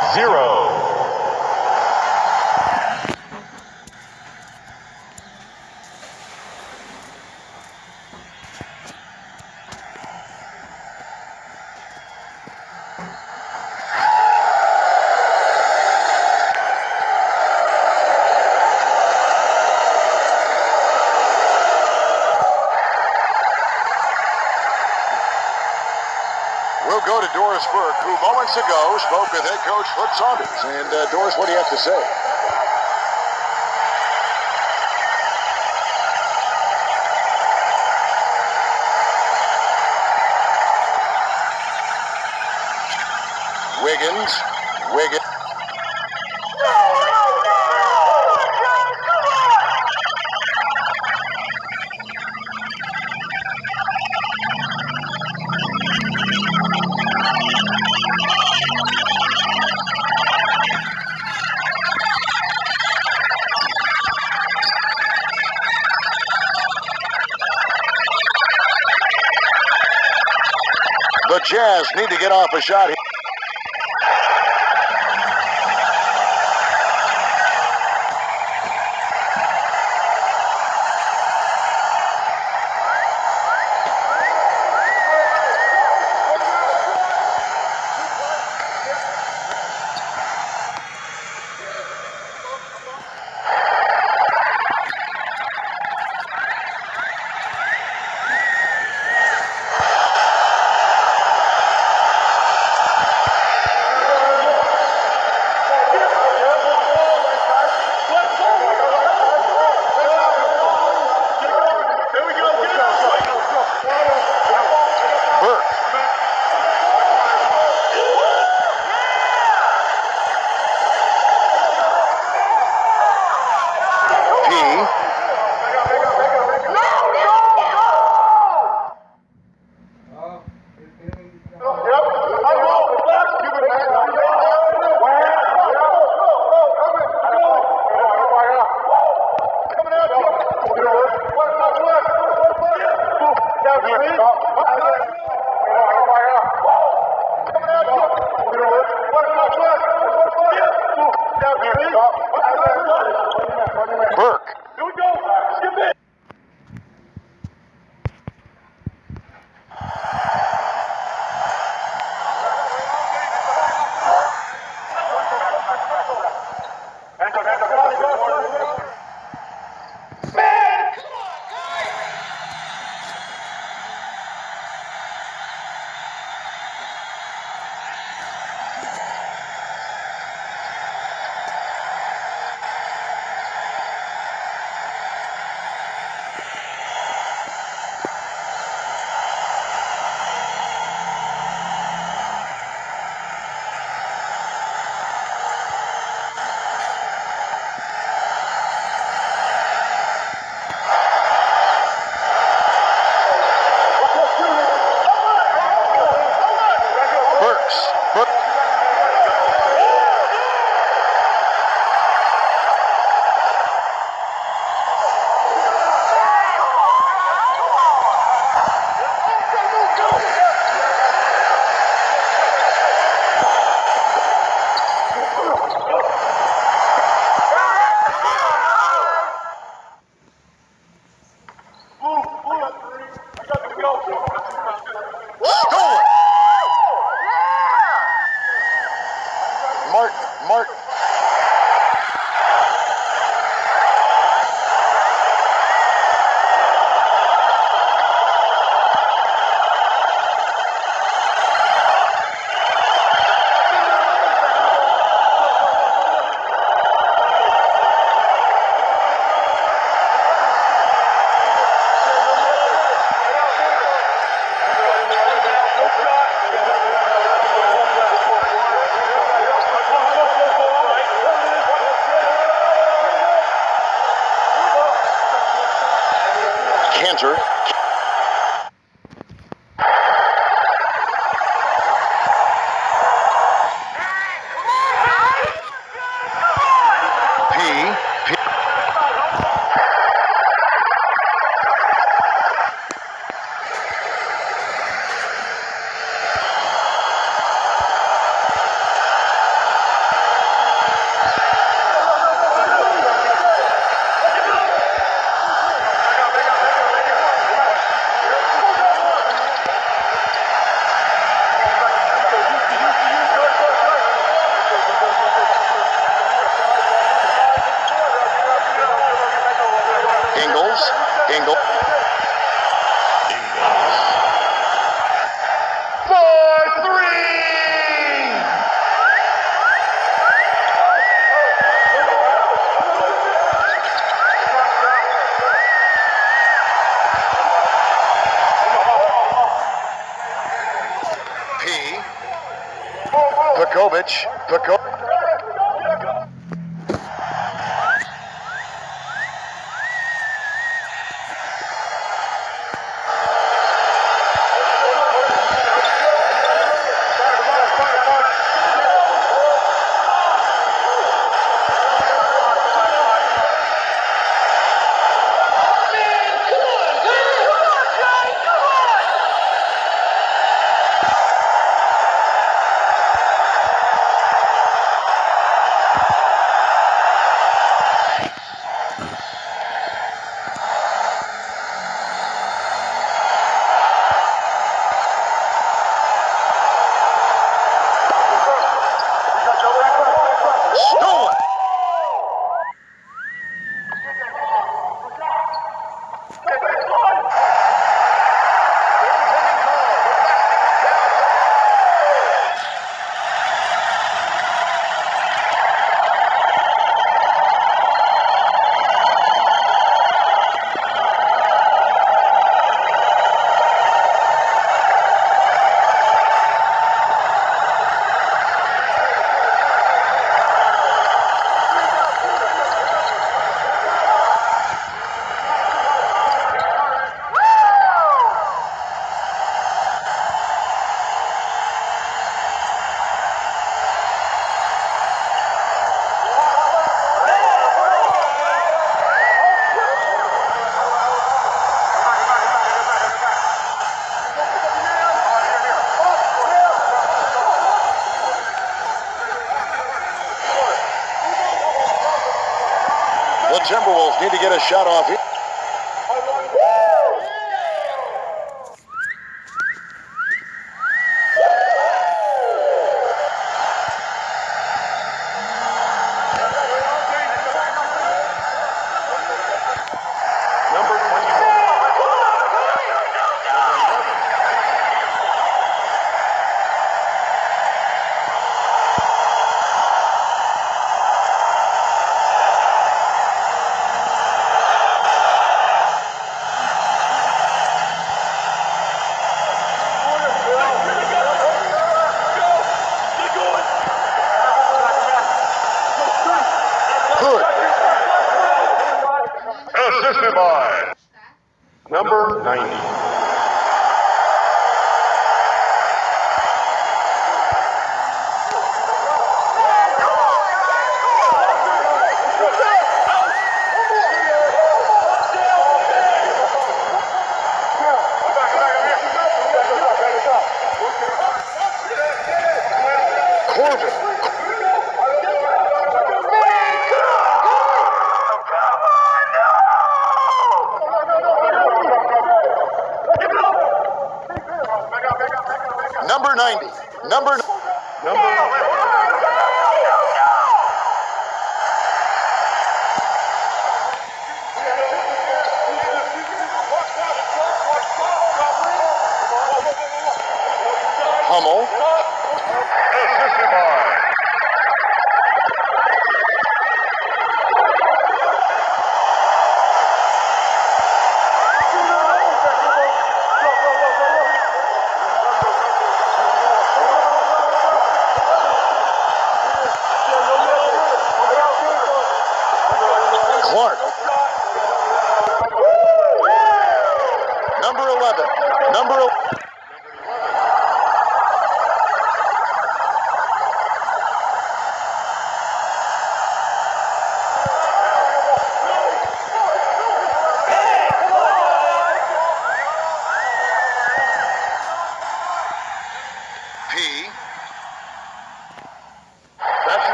Zero. We'll go to Doris Burke, ago spoke with head coach Flip Saunders. And uh, Doris, what do you have to say? Get off a shot shot off here.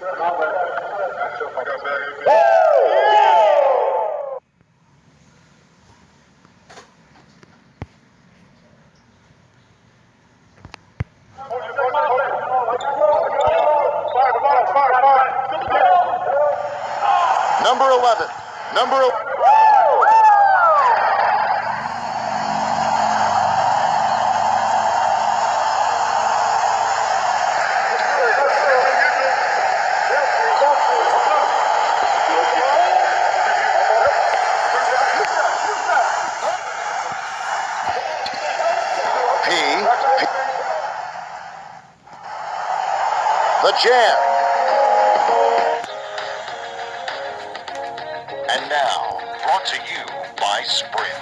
Café by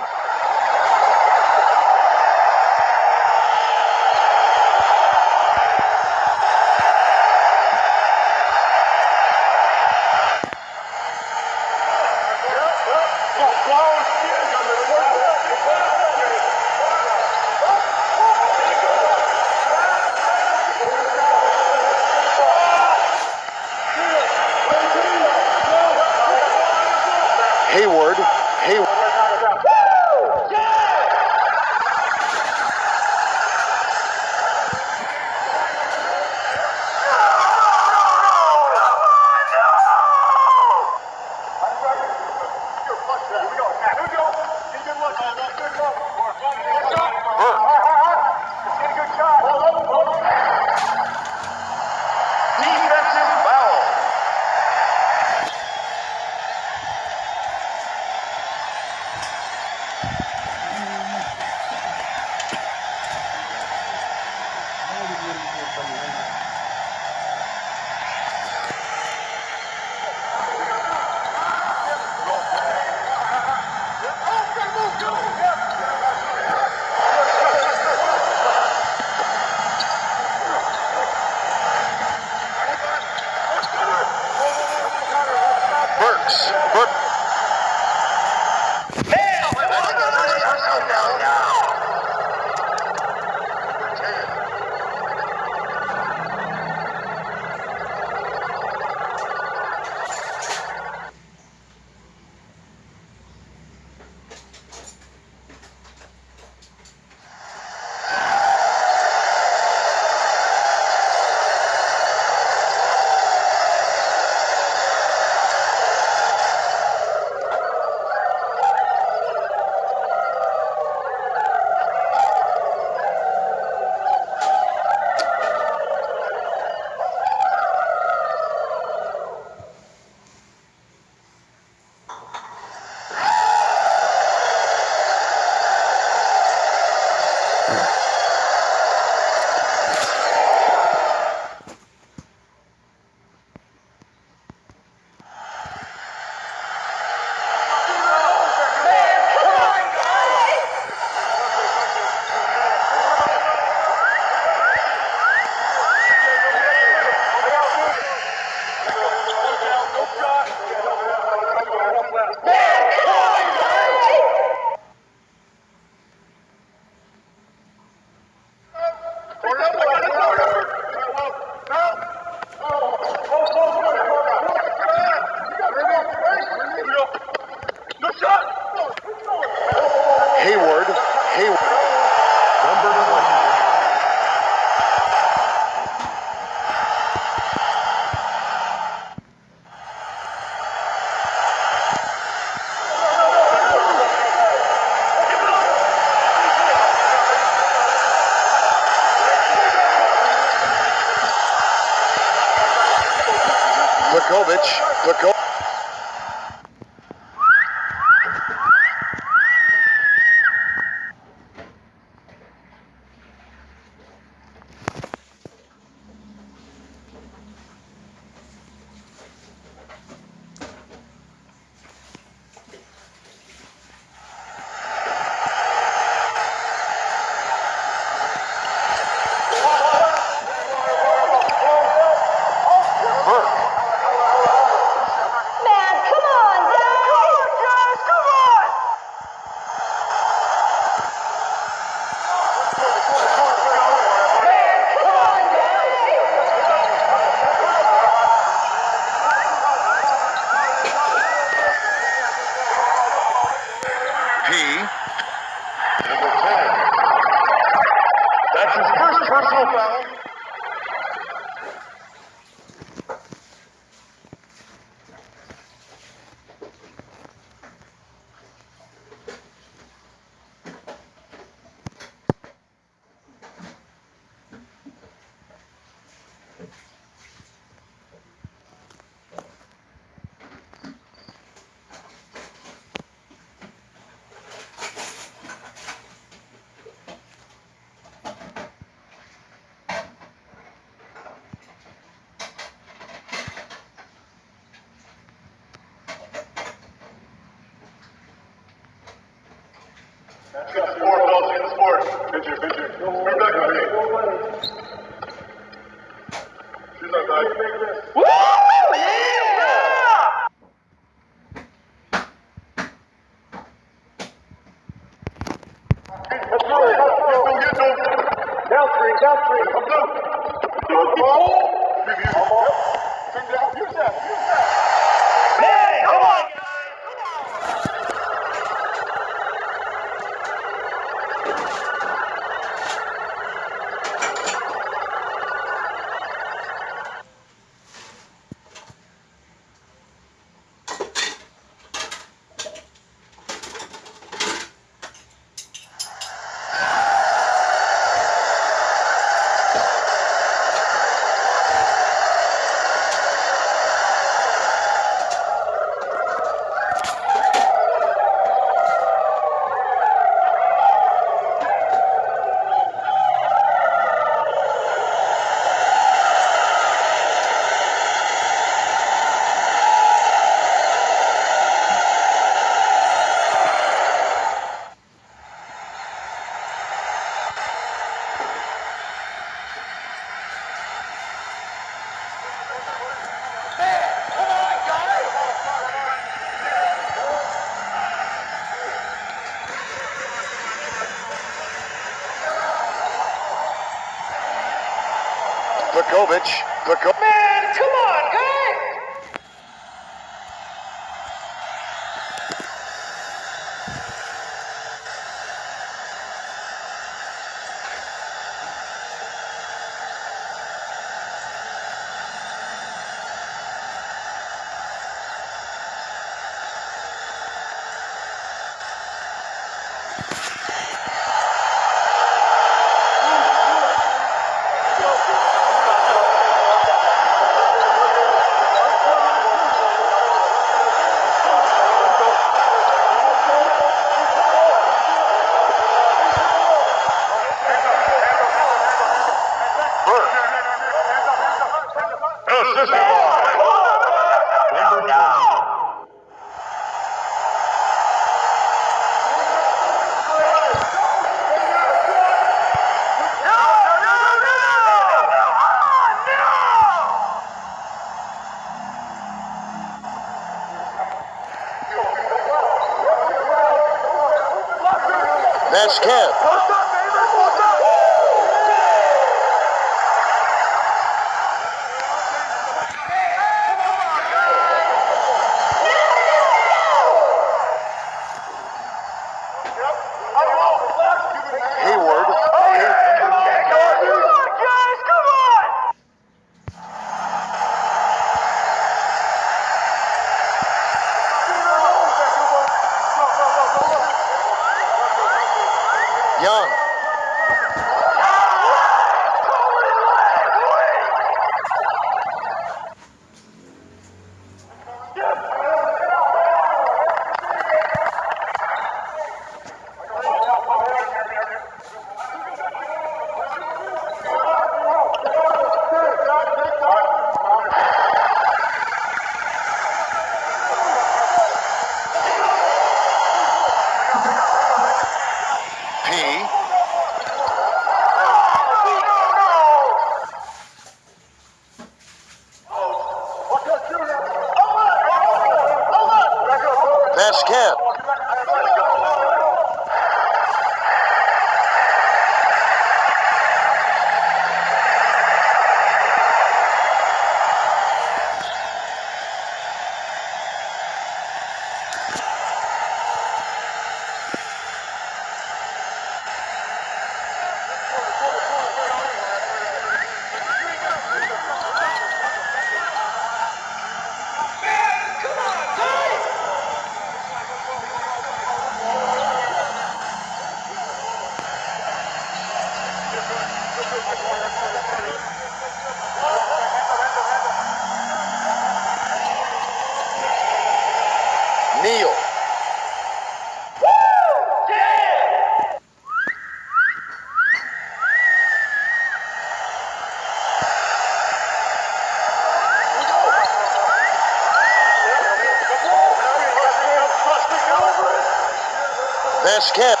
Vasquez.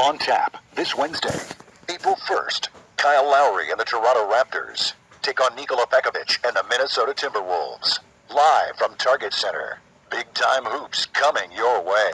On tap this Wednesday, April 1st, Kyle Lowry and the Toronto Raptors take on Nikola Pekovic and the Minnesota Timberwolves. Live from Target Center. Big time hoops coming your way.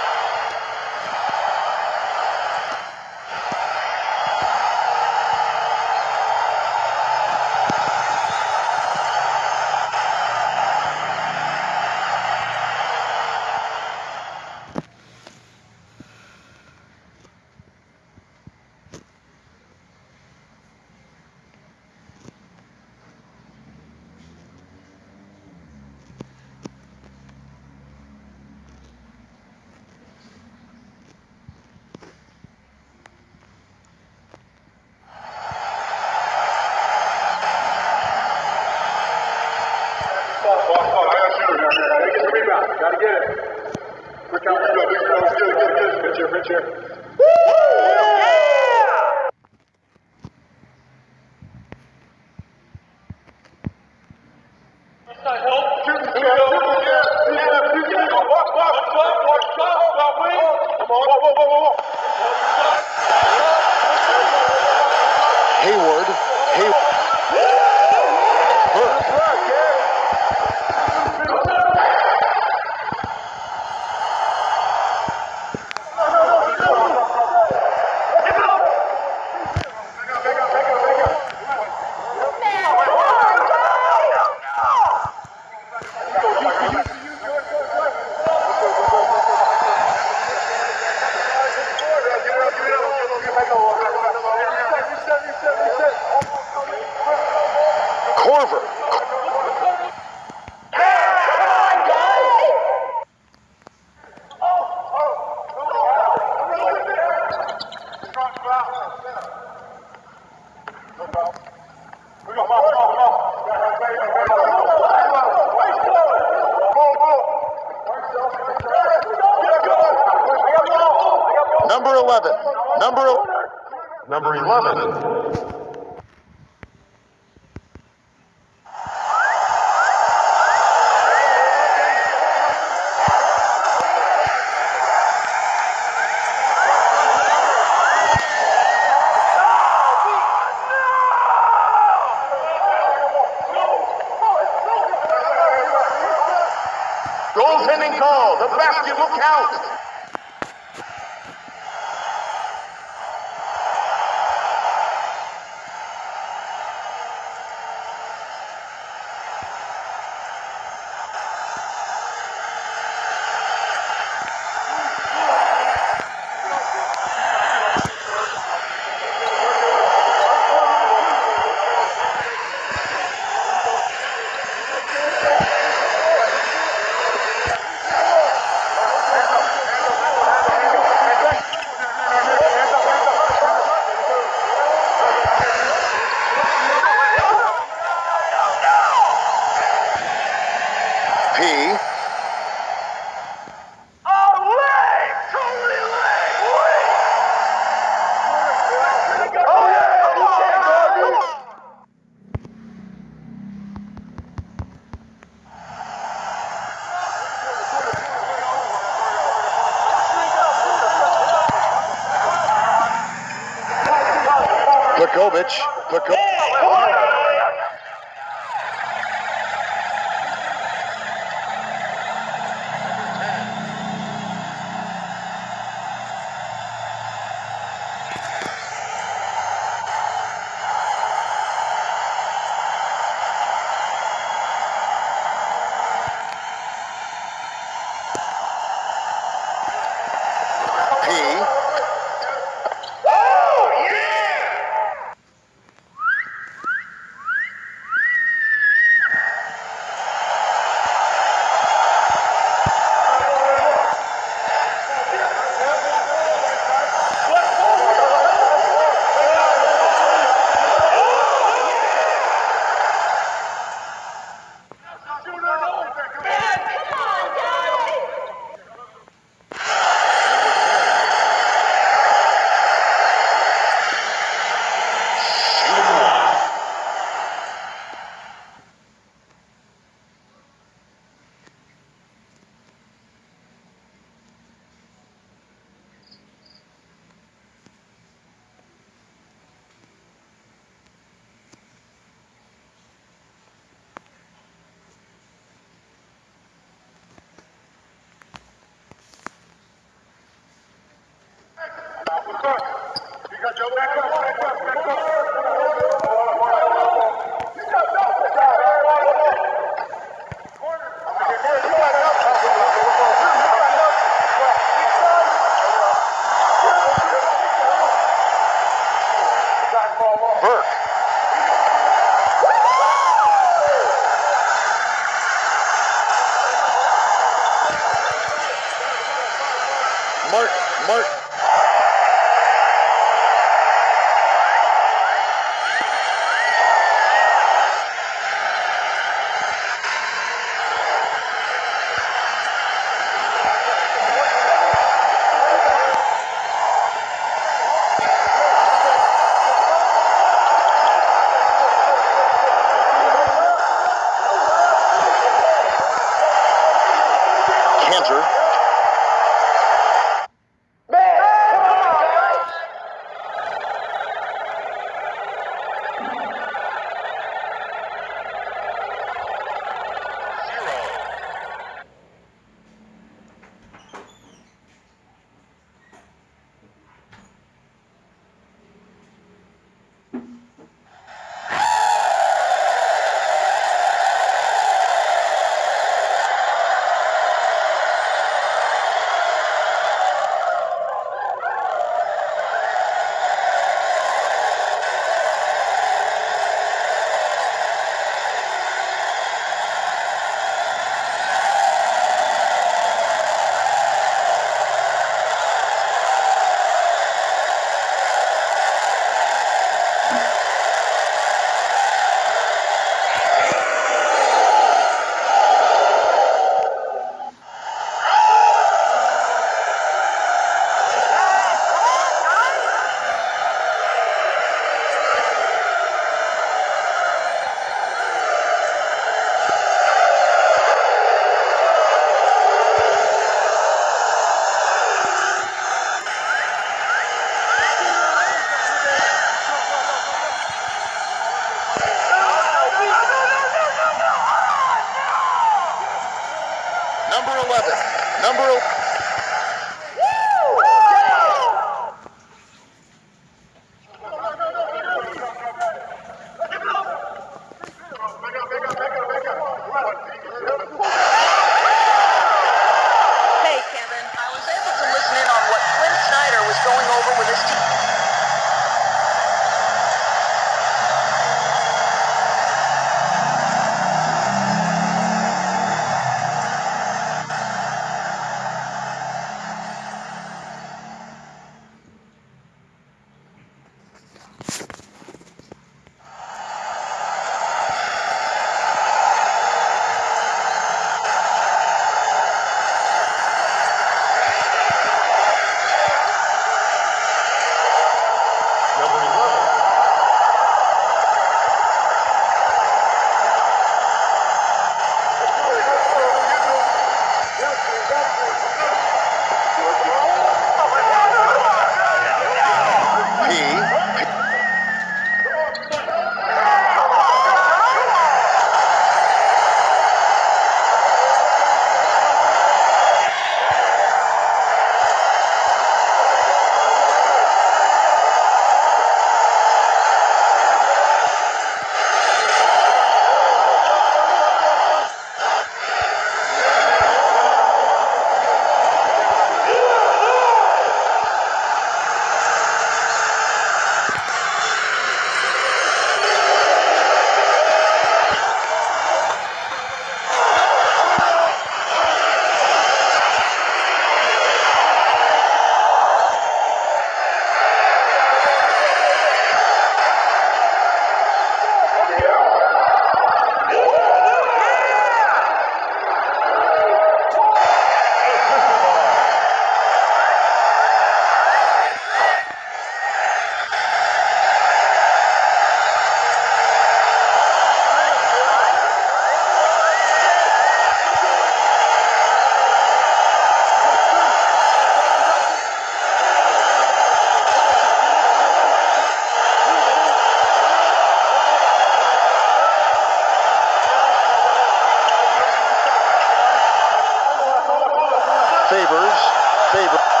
favorite.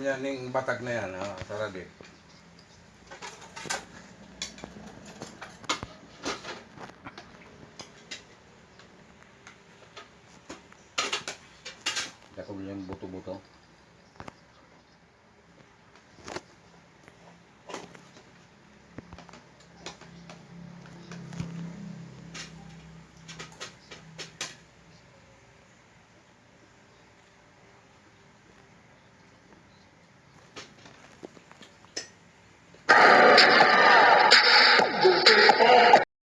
Niya ning batag na yan? Sarali. Ako